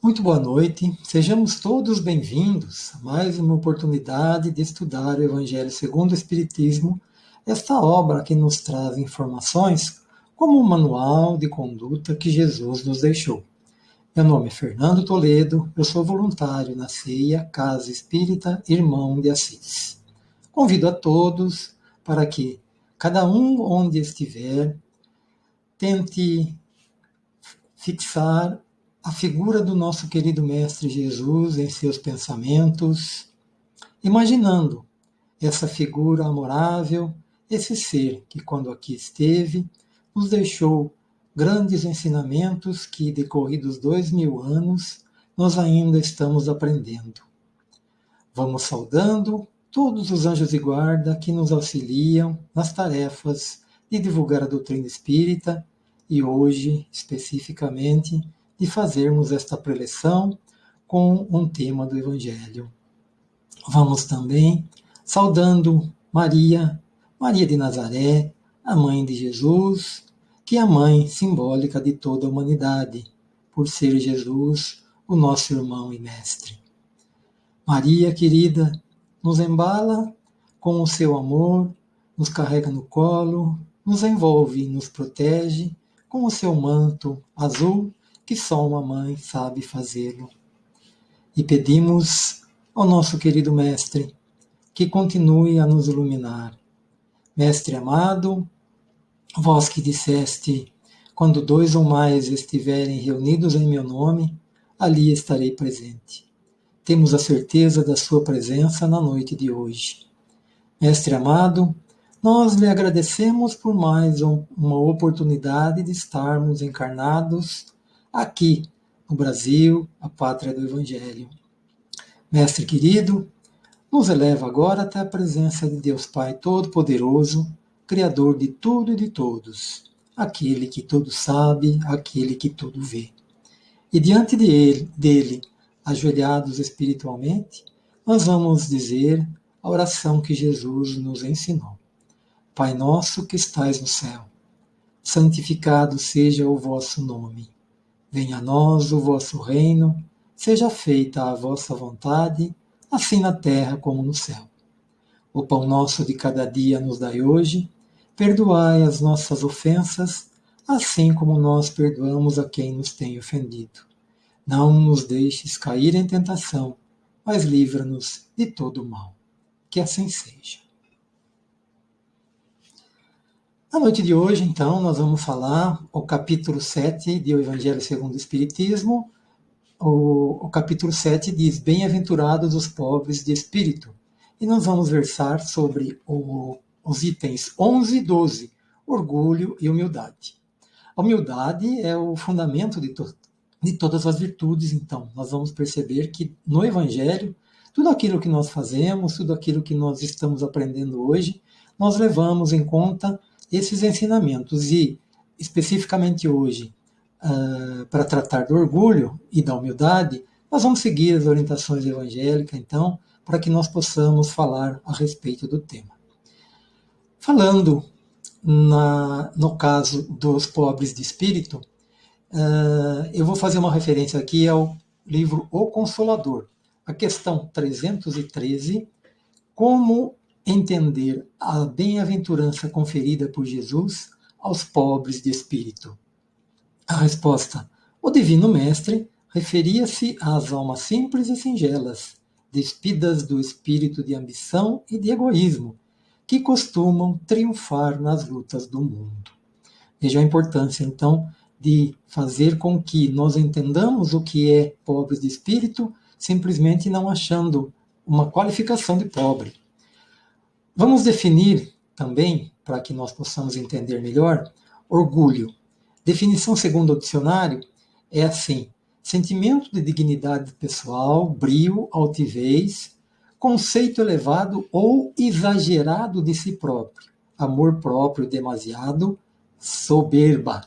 Muito boa noite, sejamos todos bem-vindos a mais uma oportunidade de estudar o Evangelho segundo o Espiritismo, esta obra que nos traz informações como um manual de conduta que Jesus nos deixou. Meu nome é Fernando Toledo, eu sou voluntário na CEIA Casa Espírita Irmão de Assis. Convido a todos para que, cada um onde estiver, tente fixar a figura do nosso querido Mestre Jesus em seus pensamentos, imaginando essa figura amorável, esse ser que, quando aqui esteve, nos deixou grandes ensinamentos que, decorridos dois mil anos, nós ainda estamos aprendendo. Vamos saudando todos os anjos de guarda que nos auxiliam nas tarefas de divulgar a doutrina espírita e hoje, especificamente, de fazermos esta preleção com um tema do Evangelho. Vamos também saudando Maria, Maria de Nazaré, a mãe de Jesus, que é a mãe simbólica de toda a humanidade, por ser Jesus o nosso irmão e mestre. Maria querida, nos embala com o seu amor, nos carrega no colo, nos envolve e nos protege com o seu manto azul que só uma mãe sabe fazê-lo. E pedimos ao nosso querido Mestre que continue a nos iluminar. Mestre amado, vós que disseste: quando dois ou mais estiverem reunidos em meu nome, ali estarei presente. Temos a certeza da Sua presença na noite de hoje. Mestre amado, nós lhe agradecemos por mais uma oportunidade de estarmos encarnados aqui no Brasil, a pátria do Evangelho. Mestre querido, nos eleva agora até a presença de Deus Pai Todo-Poderoso, Criador de tudo e de todos, aquele que tudo sabe, aquele que tudo vê. E diante de ele, dele, ajoelhados espiritualmente, nós vamos dizer a oração que Jesus nos ensinou. Pai nosso que estais no céu, santificado seja o vosso nome. Venha a nós o vosso reino, seja feita a vossa vontade, assim na terra como no céu. O pão nosso de cada dia nos dai hoje, perdoai as nossas ofensas, assim como nós perdoamos a quem nos tem ofendido. Não nos deixes cair em tentação, mas livra-nos de todo o mal. Que assim seja. Na noite de hoje, então, nós vamos falar o capítulo 7 de O Evangelho segundo o Espiritismo. O, o capítulo 7 diz: Bem-aventurados os pobres de espírito. E nós vamos versar sobre o, os itens 11 e 12, orgulho e humildade. A humildade é o fundamento de, to, de todas as virtudes, então. Nós vamos perceber que no Evangelho, tudo aquilo que nós fazemos, tudo aquilo que nós estamos aprendendo hoje, nós levamos em conta esses ensinamentos e, especificamente hoje, uh, para tratar do orgulho e da humildade, nós vamos seguir as orientações evangélicas, então, para que nós possamos falar a respeito do tema. Falando na, no caso dos pobres de espírito, uh, eu vou fazer uma referência aqui ao livro O Consolador, a questão 313, como entender a bem-aventurança conferida por Jesus aos pobres de espírito? A resposta: o Divino Mestre referia-se às almas simples e singelas, despidas do espírito de ambição e de egoísmo, que costumam triunfar nas lutas do mundo. Veja a importância, então, de fazer com que nós entendamos o que é pobres de espírito, simplesmente não achando uma qualificação de pobre, Vamos definir também, para que nós possamos entender melhor, orgulho. Definição segundo o dicionário é assim: sentimento de dignidade pessoal, brio, altivez, conceito elevado ou exagerado de si próprio, amor próprio demasiado, soberba.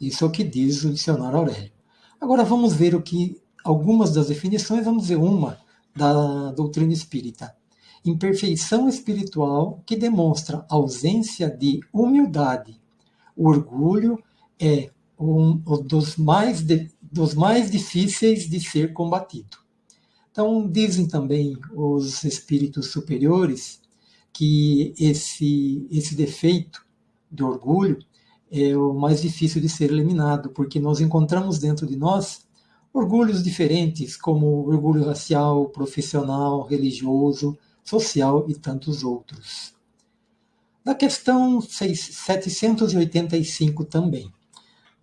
Isso é o que diz o dicionário Aurélio. Agora vamos ver o que algumas das definições, vamos ver uma da doutrina espírita imperfeição espiritual que demonstra ausência de humildade. O orgulho é um dos mais de, dos mais difíceis de ser combatido. Então, dizem também os espíritos superiores que esse, esse defeito de orgulho é o mais difícil de ser eliminado, porque nós encontramos dentro de nós orgulhos diferentes, como orgulho racial, profissional, religioso, social e tantos outros. Na questão 785 também,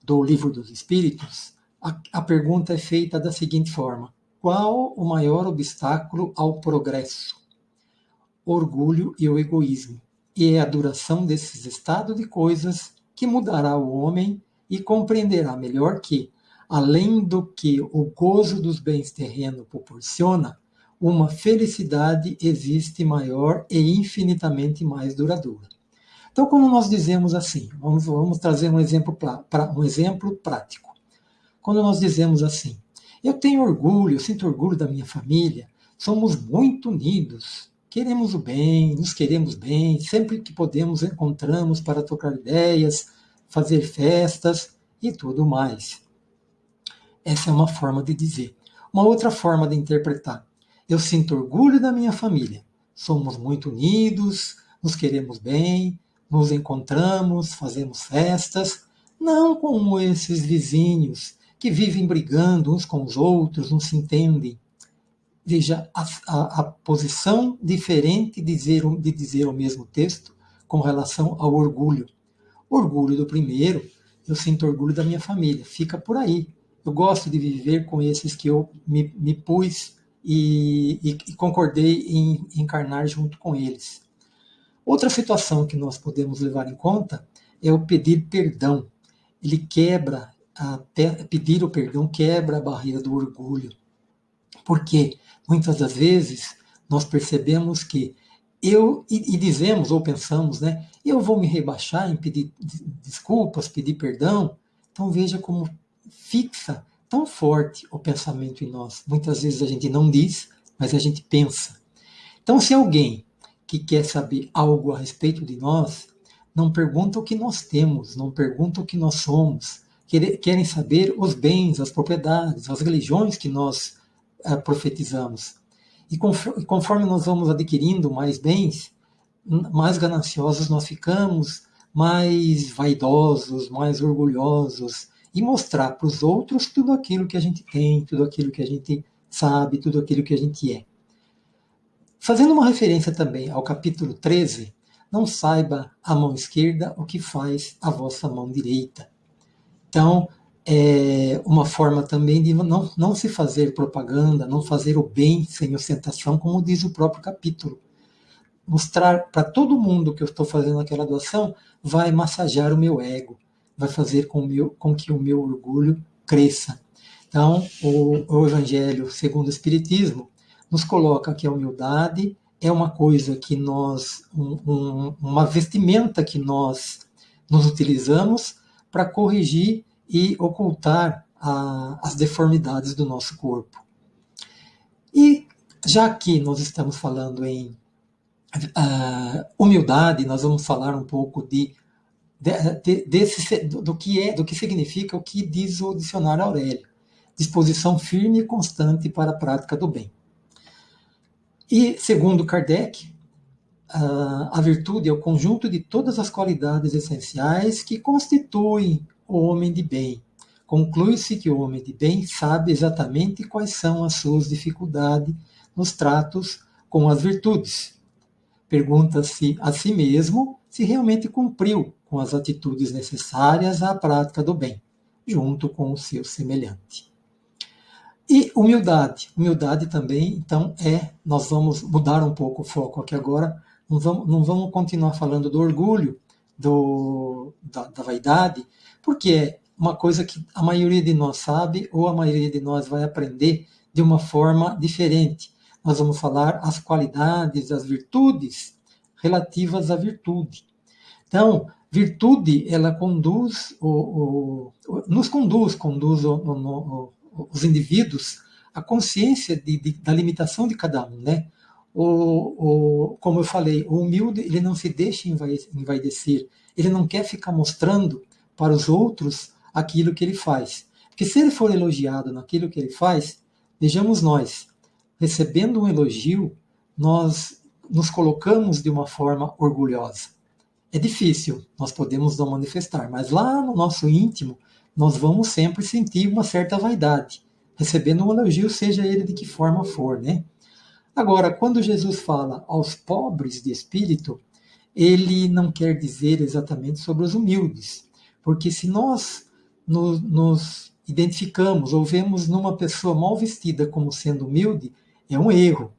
do Livro dos Espíritos, a, a pergunta é feita da seguinte forma: Qual o maior obstáculo ao progresso? Orgulho e o egoísmo. E é a duração desses estados de coisas que mudará o homem e compreenderá melhor que, além do que o gozo dos bens terrenos proporciona, uma felicidade existe maior e infinitamente mais duradoura. Então, quando nós dizemos assim, vamos, vamos trazer um exemplo, pra, um exemplo prático. Quando nós dizemos assim, eu tenho orgulho, eu sinto orgulho da minha família, somos muito unidos, queremos o bem, nos queremos bem, sempre que podemos encontramos para trocar ideias, fazer festas e tudo mais. Essa é uma forma de dizer. Uma outra forma de interpretar. Eu sinto orgulho da minha família. Somos muito unidos, nos queremos bem, nos encontramos, fazemos festas, não como esses vizinhos que vivem brigando uns com os outros, não se entendem. Veja a, a, a posição diferente de dizer, de dizer o mesmo texto com relação ao orgulho. Orgulho do primeiro, eu sinto orgulho da minha família, fica por aí. Eu gosto de viver com esses que eu me, me pus e, e, e concordei em encarnar junto com eles. Outra situação que nós podemos levar em conta é o pedir perdão. Ele quebra, a, pedir o perdão quebra a barreira do orgulho. Porque muitas das vezes nós percebemos que eu, e, e, dizemos ou pensamos, né, eu vou me rebaixar em pedir desculpas, pedir perdão. Então veja como fixa tão forte o pensamento em nós. Muitas vezes a gente não diz, mas a gente pensa. Então, se alguém que quer saber algo a respeito de nós, não pergunta o que nós temos, não pergunta o que nós somos, querem saber os bens, as propriedades, as religiões que nós uh, profetizamos. E conforme nós vamos adquirindo mais bens, mais gananciosos nós ficamos, mais vaidosos, mais orgulhosos, e mostrar para os outros tudo aquilo que a gente tem, tudo aquilo que a gente sabe, tudo aquilo que a gente é. Fazendo uma referência também ao capítulo 13, não saiba a mão esquerda o que faz a vossa mão direita. Então, é uma forma também de não, não se fazer propaganda, não fazer o bem sem ostentação, como diz o próprio capítulo. Mostrar para todo mundo que eu estou fazendo aquela doação vai massagear o meu ego, vai fazer com, meu, com que o meu orgulho cresça. Então, o, o Evangelho segundo o Espiritismo nos coloca que a humildade é uma coisa que nós, um, um, uma vestimenta que nós nos utilizamos para corrigir e ocultar a, as deformidades do nosso corpo. E já que nós estamos falando em uh, humildade, nós vamos falar um pouco de de, desse, do, que é, do que significa o que diz o dicionário Aurélio. Disposição firme e constante para a prática do bem. E, segundo Kardec, a virtude é o conjunto de todas as qualidades essenciais que constituem o homem de bem. Conclui-se que o homem de bem sabe exatamente quais são as suas dificuldades nos tratos com as virtudes. Pergunta-se a si mesmo se realmente cumpriu com as atitudes necessárias à prática do bem, junto com o seu semelhante. E humildade. Humildade também, então, é. Nós vamos mudar um pouco o foco aqui agora. Não vamos, não vamos continuar falando do orgulho, do, da, da vaidade, porque é uma coisa que a maioria de nós sabe ou a maioria de nós vai aprender de uma forma diferente. Nós vamos falar as qualidades, as virtudes relativas à virtude. Então, virtude, ela conduz, o, o nos conduz, conduz o, o, os indivíduos à consciência de, de, da limitação de cada um, né? O, como eu falei, o humilde, ele não se deixa envaidecer, ele não quer ficar mostrando para os outros aquilo que ele faz. Porque se ele for elogiado naquilo que ele faz, vejamos nós, recebendo um elogio, nós nos colocamos de uma forma orgulhosa. É difícil, nós podemos não manifestar, mas lá no nosso íntimo, nós vamos sempre sentir uma certa vaidade, recebendo um elogio, seja ele de que forma for, né? Agora, quando Jesus fala aos pobres de espírito, ele não quer dizer exatamente sobre os humildes, porque se nós nos, nos identificamos ou vemos numa pessoa mal vestida como sendo humilde, é um erro.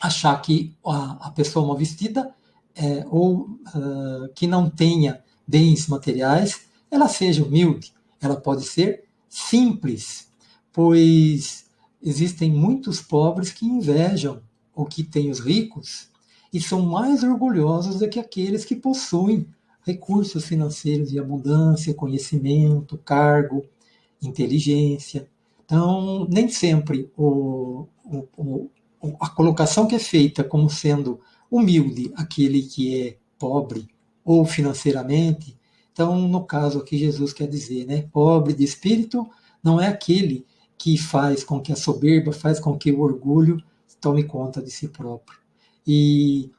Achar que a, a pessoa mal vestida é, ou uh, que não tenha bens materiais, ela seja humilde. Ela pode ser simples, pois existem muitos pobres que invejam o que tem os ricos e são mais orgulhosos do que aqueles que possuem recursos financeiros de abundância, conhecimento, cargo, inteligência. Então, nem sempre o, o, o, a colocação que é feita como sendo humilde aquele que é pobre ou financeiramente. Então, no caso aqui, Jesus quer dizer, né, pobre de espírito não é aquele que faz com que a soberba, faz com que o orgulho tome conta de si próprio. E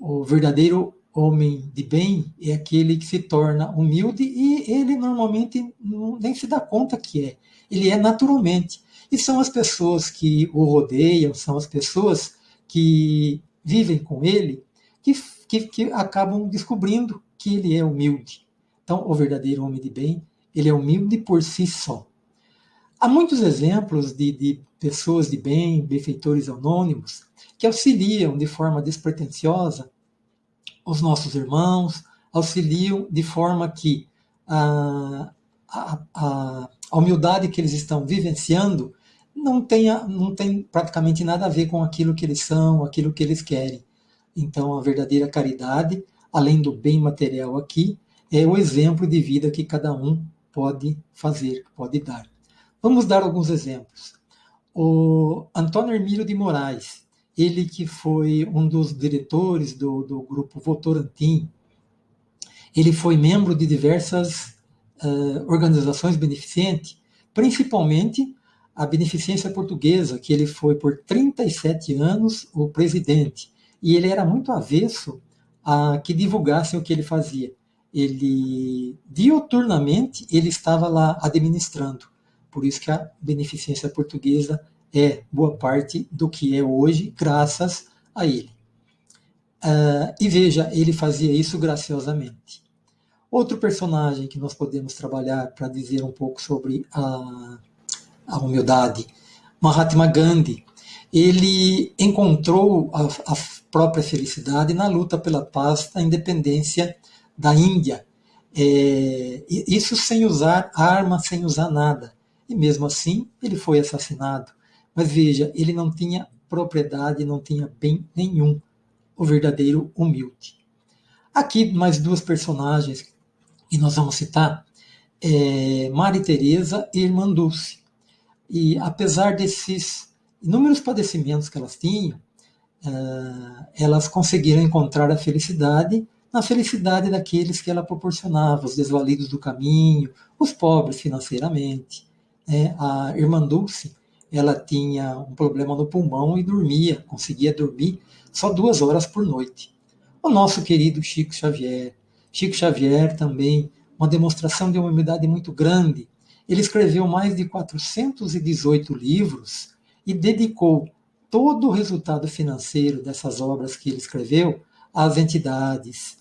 o verdadeiro homem de bem é aquele que se torna humilde e ele normalmente nem se dá conta que é. Ele é naturalmente. E são as pessoas que o rodeiam, são as pessoas que vivem com ele, que, que, que acabam descobrindo que ele é humilde. Então, o verdadeiro homem de bem, ele é humilde por si só. Há muitos exemplos de, de pessoas de bem, benfeitores anônimos, que auxiliam de forma despretensiosa os nossos irmãos, auxiliam de forma que a, a, a, a humildade que eles estão vivenciando não, tenha, não tem praticamente nada a ver com aquilo que eles são, aquilo que eles querem. Então, a verdadeira caridade, além do bem material aqui, é o exemplo de vida que cada um pode fazer, pode dar. Vamos dar alguns exemplos. O Antônio Hermílio de Moraes, ele que foi um dos diretores do, do grupo Votorantim, ele foi membro de diversas uh, organizações beneficentes, principalmente a Beneficência Portuguesa, que ele foi por 37 anos o presidente. E ele era muito avesso a que divulgassem o que ele fazia. Ele, dioturnamente, ele estava lá administrando. Por isso que a Beneficência Portuguesa é boa parte do que é hoje, graças a ele. Uh, e veja, ele fazia isso graciosamente. Outro personagem que nós podemos trabalhar para dizer um pouco sobre a, a humildade, Mahatma Gandhi, ele encontrou a, a própria felicidade na luta pela paz, da independência da Índia. É, isso sem usar arma, sem usar nada. E mesmo assim, ele foi assassinado. Mas veja, ele não tinha propriedade, não tinha bem nenhum, o verdadeiro humilde. Aqui mais duas personagens que nós vamos citar, é Maria Teresa e Irmã Dulce. E apesar desses inúmeros padecimentos que elas tinham, uh, elas conseguiram encontrar a felicidade na felicidade daqueles que ela proporcionava, os desvalidos do caminho, os pobres financeiramente. É, a irmã Dulce ela tinha um problema no pulmão e dormia, conseguia dormir só duas horas por noite. O nosso querido Chico Xavier. Chico Xavier também, uma demonstração de uma humildade muito grande. Ele escreveu mais de 418 livros e dedicou todo o resultado financeiro dessas obras que ele escreveu às entidades.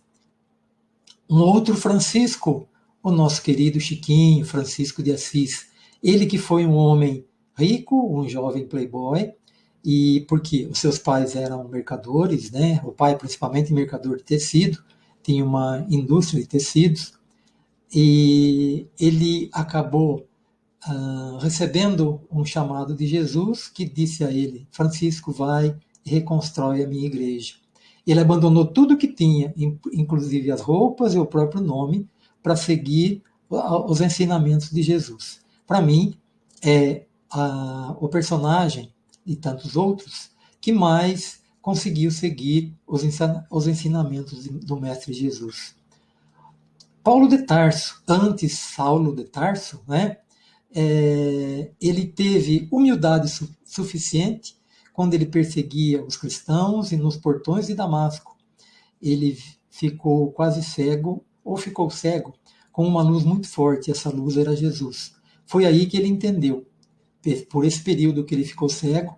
Um outro Francisco, o nosso querido Chiquinho, Francisco de Assis, ele que foi um homem rico, um jovem playboy, e porque os seus pais eram mercadores, né? O pai principalmente mercador de tecido, tinha uma indústria de tecidos, e ele acabou uh, recebendo um chamado de Jesus que disse a ele: Francisco, vai e reconstrói a minha igreja. Ele abandonou tudo que tinha, inclusive as roupas e o próprio nome, para seguir os ensinamentos de Jesus. Para mim, é a, o personagem e tantos outros que mais conseguiu seguir os, os ensinamentos do Mestre Jesus. Paulo de Tarso, antes Saulo de Tarso, né, é, ele teve humildade su suficiente quando ele perseguia os cristãos e nos portões de Damasco. Ele ficou quase cego, ou ficou cego, com uma luz muito forte, essa luz era Jesus. Foi aí que ele entendeu. Por esse período que ele ficou cego,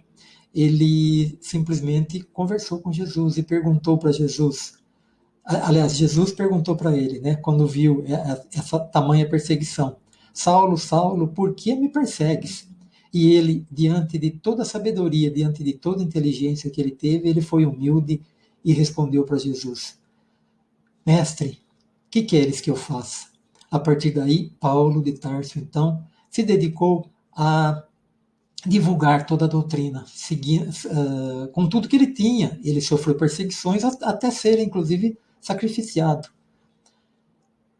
ele simplesmente conversou com Jesus e perguntou para Jesus. Aliás, Jesus perguntou para ele, né, quando viu essa tamanha perseguição: Saulo, Saulo, por que me persegues? E ele, diante de toda a sabedoria, diante de toda a inteligência que ele teve, ele foi humilde e respondeu para Jesus: Mestre, que queres que eu faça? A partir daí, Paulo de Tarso, então, se dedicou a divulgar toda a doutrina, uh, com tudo que ele tinha. Ele sofreu perseguições até ser, inclusive, sacrificiado.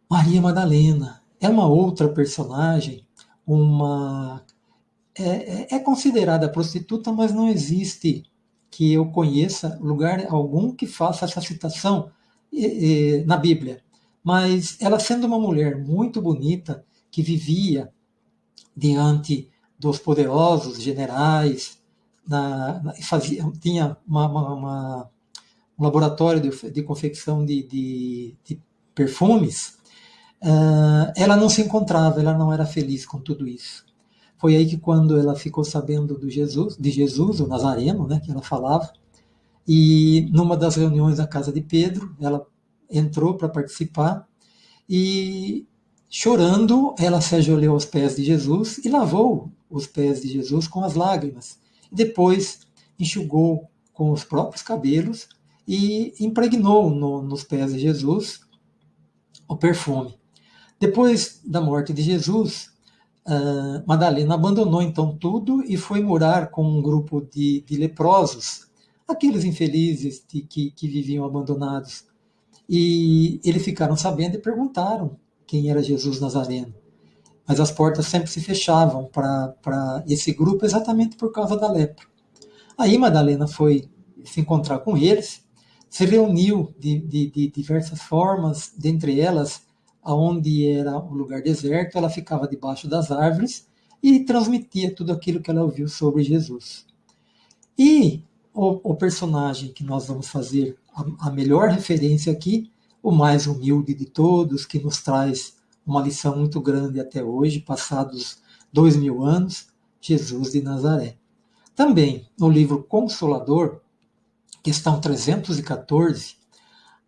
Maria Madalena é uma outra personagem, uma é, é, é considerada prostituta, mas não existe que eu conheça lugar algum que faça essa citação na Bíblia. Mas ela sendo uma mulher muito bonita, que vivia diante dos poderosos generais, na, na, fazia, tinha uma, uma, uma, um laboratório de, de confecção de, de, de perfumes, uh, ela não se encontrava, ela não era feliz com tudo isso. Foi aí que quando ela ficou sabendo do Jesus, de Jesus, o Nazareno, né, que ela falava, e numa das reuniões da casa de Pedro, ela entrou para participar e chorando, ela se ajoelhou aos pés de Jesus e lavou os pés de Jesus com as lágrimas. Depois enxugou com os próprios cabelos e impregnou no, nos pés de Jesus o perfume. Depois da morte de Jesus, uh, Madalena abandonou então tudo e foi morar com um grupo de, de leprosos, aqueles infelizes de, que, que viviam abandonados. E eles ficaram sabendo e perguntaram quem era Jesus Nazareno. Mas as portas sempre se fechavam para esse grupo exatamente por causa da lepra. Aí Madalena foi se encontrar com eles, se reuniu de, de, de diversas formas, dentre elas, aonde era o lugar deserto, ela ficava debaixo das árvores e transmitia tudo aquilo que ela ouviu sobre Jesus. E o, o personagem que nós vamos fazer a, a melhor referência aqui o mais humilde de todos, que nos traz uma lição muito grande até hoje, passados dois mil anos, Jesus de Nazaré. Também no livro Consolador, questão 314,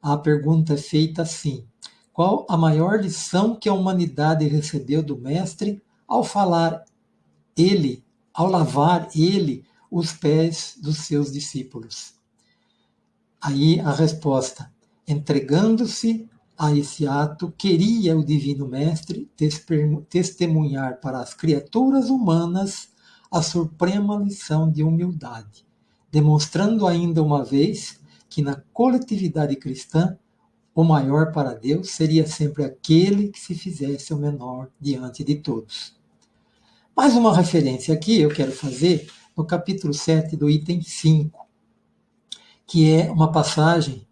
a pergunta é feita assim: Qual a maior lição que a humanidade recebeu do Mestre ao falar ele, ao lavar ele os pés dos seus discípulos? Aí a resposta: entregando-se a esse ato, queria o Divino Mestre testemunhar para as criaturas humanas a suprema lição de humildade, demonstrando ainda uma vez que na coletividade cristã o maior para Deus seria sempre aquele que se fizesse o menor diante de todos. Mais uma referência aqui eu quero fazer no capítulo 7 do item 5, que é uma passagem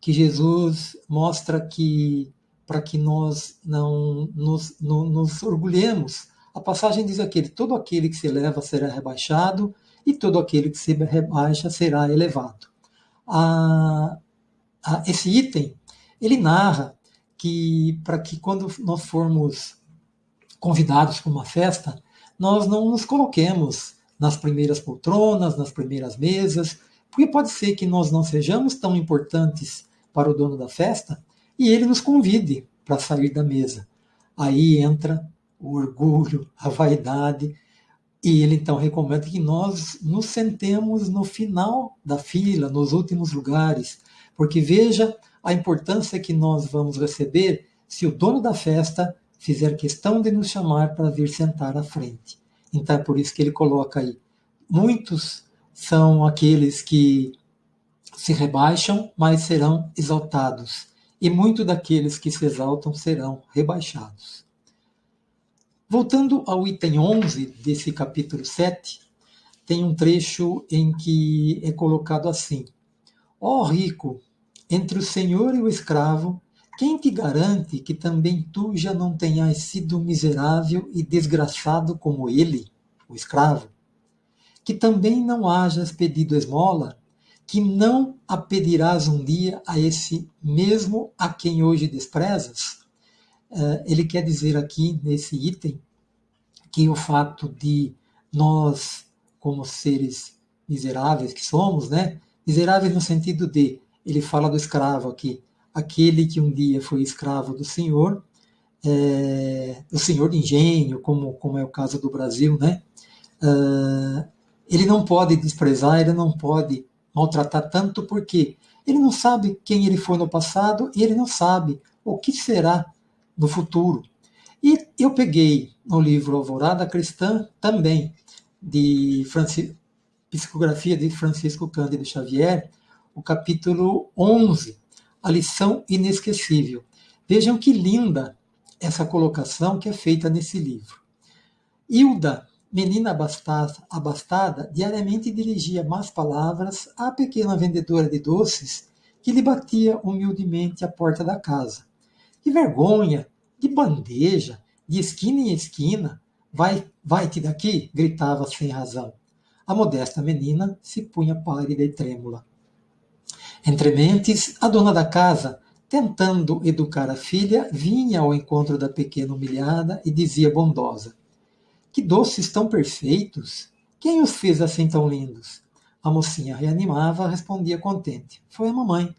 que Jesus mostra que para que nós não nos, não, nos orgulhemos, a passagem diz aquele: todo aquele que se eleva será rebaixado e todo aquele que se rebaixa será elevado. A, a, esse item ele narra que para que quando nós formos convidados para uma festa, nós não nos coloquemos nas primeiras poltronas, nas primeiras mesas, porque pode ser que nós não sejamos tão importantes para o dono da festa e ele nos convide para sair da mesa. Aí entra o orgulho, a vaidade, e ele então recomenda que nós nos sentemos no final da fila, nos últimos lugares, porque veja a importância que nós vamos receber se o dono da festa fizer questão de nos chamar para vir sentar à frente. Então é por isso que ele coloca aí. Muitos são aqueles que se rebaixam, mas serão exaltados, e muito daqueles que se exaltam serão rebaixados. Voltando ao item 11 desse capítulo 7, tem um trecho em que é colocado assim: Ó oh, rico, entre o senhor e o escravo, quem te garante que também tu já não tenhas sido miserável e desgraçado como ele, o escravo? Que também não hajas pedido esmola, que não a pedirás um dia a esse mesmo a quem hoje desprezas? Eh, ele quer dizer aqui, nesse item, que o fato de nós, como seres miseráveis que somos, né? Miseráveis no sentido de, ele fala do escravo aqui, aquele que um dia foi escravo do Senhor, é, do Senhor de engenho, como, como é o caso do Brasil, né? Uh, ele não pode desprezar, ele não pode maltratar tanto, porque ele não sabe quem ele foi no passado e ele não sabe o que será no futuro. E eu peguei no livro Alvorada Cristã também, de Psicografia de Francisco Cândido Xavier, o capítulo 11, a lição inesquecível. Vejam que linda essa colocação que é feita nesse livro. Hilda, menina abastada, abastada, diariamente dirigia más palavras à pequena vendedora de doces que lhe batia humildemente à porta da casa. Que vergonha! De bandeja, de esquina em esquina, vai, vai-te daqui! gritava sem razão. A modesta menina se punha pálida e trêmula. Entre mentes, a dona da casa, tentando educar a filha, vinha ao encontro da pequena humilhada e dizia bondosa: Que doces tão perfeitos! Quem os fez assim tão lindos? A mocinha reanimava, respondia contente: Foi a mamãe.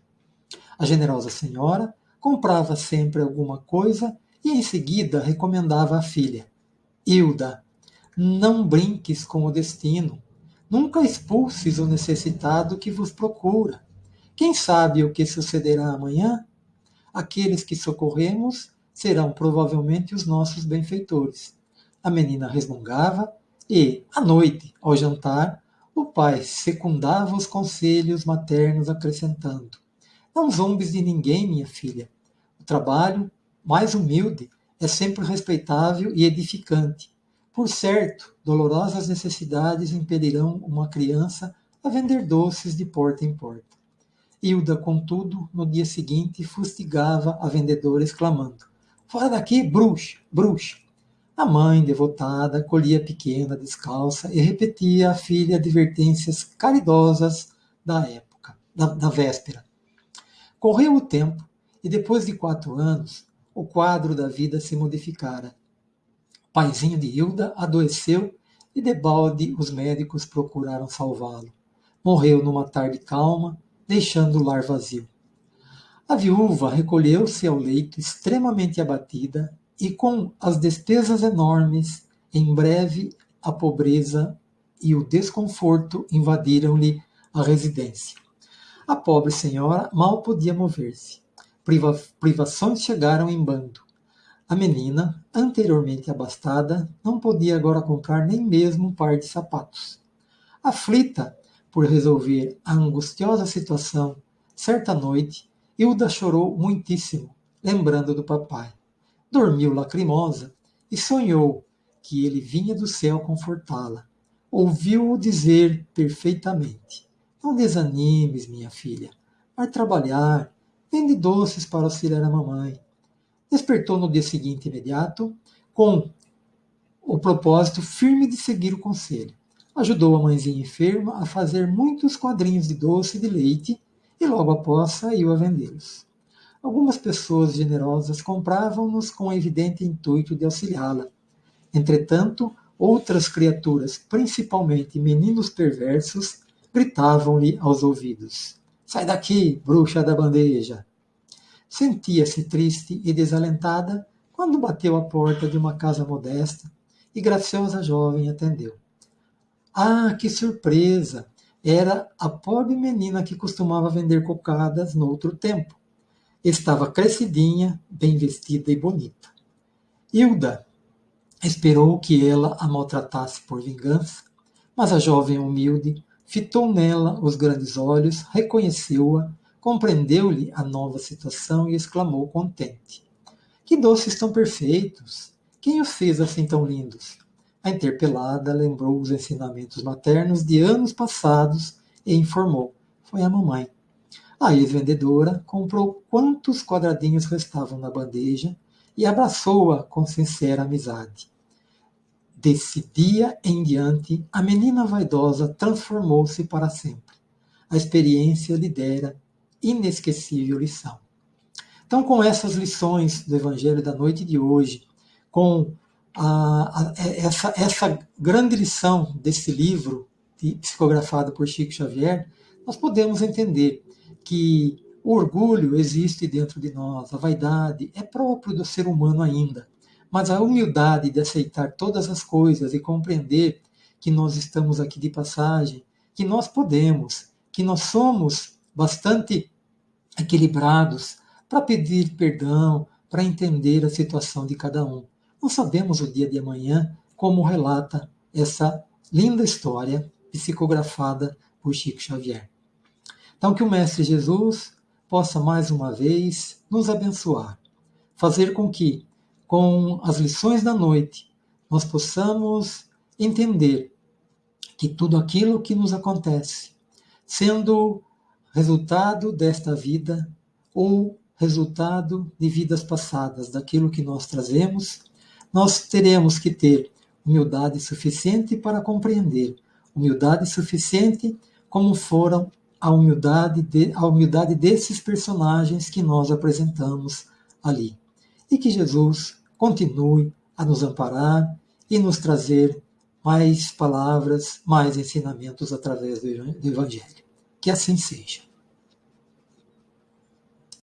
A generosa senhora comprava sempre alguma coisa e em seguida recomendava à filha: Hilda, não brinques com o destino. Nunca expulses o necessitado que vos procura. Quem sabe o que sucederá amanhã? Aqueles que socorremos serão provavelmente os nossos benfeitores. A menina resmungava e, à noite, ao jantar, o pai secundava os conselhos maternos, acrescentando: Não zombes de ninguém, minha filha. Trabalho, mais humilde, é sempre respeitável e edificante. Por certo, dolorosas necessidades impedirão uma criança a vender doces de porta em porta. Hilda, contudo, no dia seguinte, fustigava a vendedora, exclamando: Fora daqui, bruxa, bruxa! A mãe, devotada, colhia a pequena, descalça, e repetia à filha advertências caridosas da época, da, da véspera. Correu o tempo, e depois de quatro anos, o quadro da vida se modificara. O paizinho de Hilda adoeceu e debalde os médicos procuraram salvá-lo. Morreu numa tarde calma, deixando o lar vazio. A viúva recolheu-se ao leito extremamente abatida e com as despesas enormes, em breve a pobreza e o desconforto invadiram-lhe a residência. A pobre senhora mal podia mover-se. Priva privações chegaram em bando. A menina, anteriormente abastada, não podia agora comprar nem mesmo um par de sapatos. Aflita, por resolver a angustiosa situação, certa noite, Hilda chorou muitíssimo, lembrando do papai. Dormiu lacrimosa e sonhou que ele vinha do céu confortá-la. Ouviu-o dizer perfeitamente: Não desanimes, minha filha. Vai trabalhar, vende doces para auxiliar a mamãe. Despertou no dia seguinte imediato, com o propósito firme de seguir o conselho ajudou a mãezinha enferma a fazer muitos quadrinhos de doce e de leite e logo após saiu a vendê-los. Algumas pessoas generosas compravam-nos com o evidente intuito de auxiliá-la. Entretanto, outras criaturas, principalmente meninos perversos, gritavam-lhe aos ouvidos: Sai daqui, bruxa da bandeja! Sentia-se triste e desalentada quando bateu à porta de uma casa modesta e graciosa jovem atendeu. Ah, que surpresa! Era a pobre menina que costumava vender cocadas no outro tempo. Estava crescidinha, bem vestida e bonita. Hilda esperou que ela a maltratasse por vingança, mas a jovem humilde fitou nela os grandes olhos, reconheceu-a, compreendeu-lhe a nova situação e exclamou contente: Que doces tão perfeitos! Quem os fez assim tão lindos? A interpelada lembrou os ensinamentos maternos de anos passados e informou: Foi a mamãe. A ex-vendedora comprou quantos quadradinhos restavam na bandeja e abraçou-a com sincera amizade. Desse dia em diante, a menina vaidosa transformou-se para sempre. A experiência lhe dera inesquecível lição. Então, com essas lições do Evangelho da noite de hoje, com a, a, essa, essa grande lição desse livro, psicografado por Chico Xavier, nós podemos entender que o orgulho existe dentro de nós, a vaidade é próprio do ser humano ainda, mas a humildade de aceitar todas as coisas e compreender que nós estamos aqui de passagem, que nós podemos, que nós somos bastante equilibrados para pedir perdão, para entender a situação de cada um. Não sabemos o dia de amanhã, como relata essa linda história psicografada por Chico Xavier. Então, que o Mestre Jesus possa mais uma vez nos abençoar, fazer com que, com as lições da noite, nós possamos entender que tudo aquilo que nos acontece, sendo resultado desta vida ou resultado de vidas passadas, daquilo que nós trazemos, nós teremos que ter humildade suficiente para compreender, humildade suficiente como foram a humildade, de, a humildade desses personagens que nós apresentamos ali. E que Jesus continue a nos amparar e nos trazer mais palavras, mais ensinamentos através do Evangelho. Que assim seja.